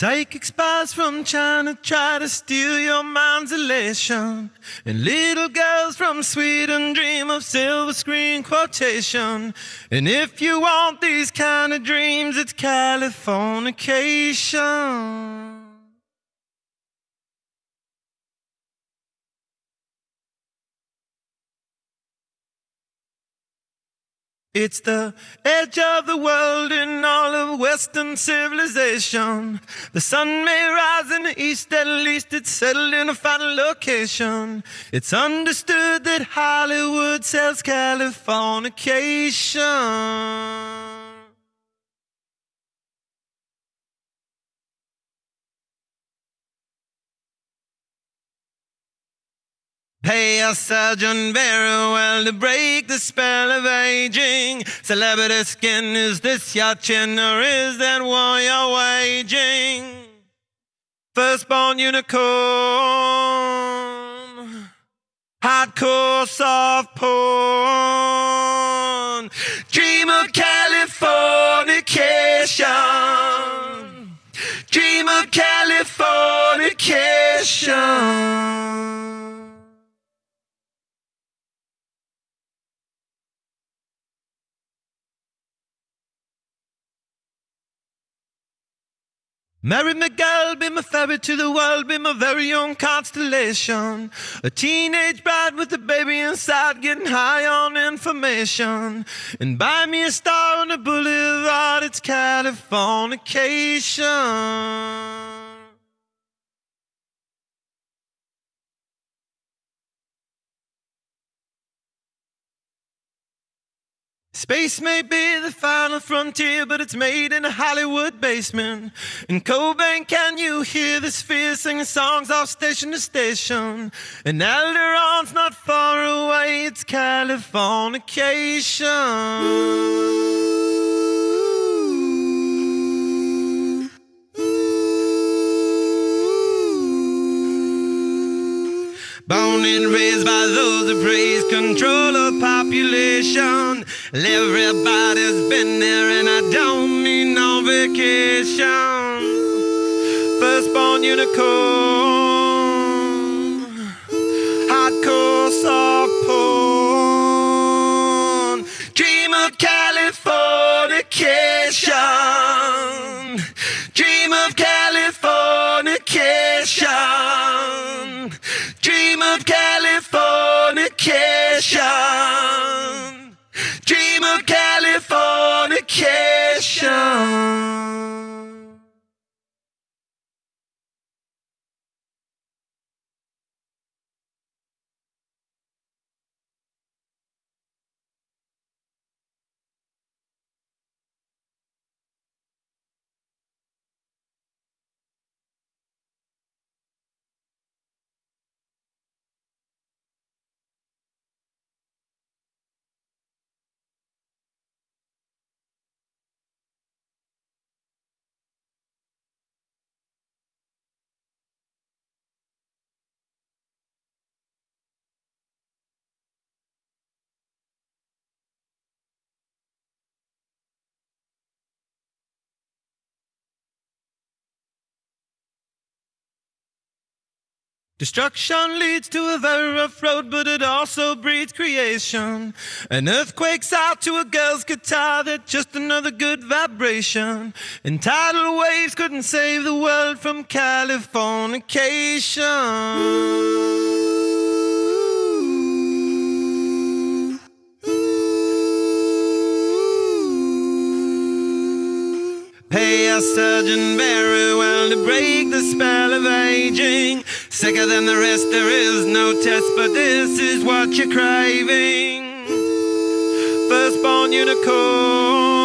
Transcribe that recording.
Psychic spies from China try to steal your mind's elation. And little girls from Sweden dream of silver screen quotation. And if you want these kind of dreams, it's Californication. It's the edge of the world in all of Western civilization. The sun may rise in the east, at least it's settled in a final location. It's understood that Hollywood sells Californication. Pay a surgeon very well to break the spell of aging. Celebrity skin, is this your chin or is that war you're waging? Firstborn unicorn, hardcore soft porn, dream of Californication, dream of Californication. Mary McGill, be my ferry to the world, be my very own constellation. A teenage bride with a baby inside, getting high on information. And buy me a star on the boulevard, it's Californication. Space may be the final frontier, but it's made in a Hollywood basement. In Cobain, can you hear the sphere singing songs off station to station? And Alderaan's not far away, it's Californication. Ooh. Ooh. Born and raised by those who praise control of population. Everybody's been there, and I don't mean no vacation. Firstborn unicorn, hardcore soft porn. Dream of Californication. Dream of Californication dream of Californication. Destruction leads to a very rough road, but it also breeds creation. An earthquake's out to a girl's guitar, that's just another good vibration. And tidal waves couldn't save the world from Californication. Pay a surgeon very well to break the spell of aging. Sicker than the rest, there is no test, but this is what you're craving. Firstborn unicorn,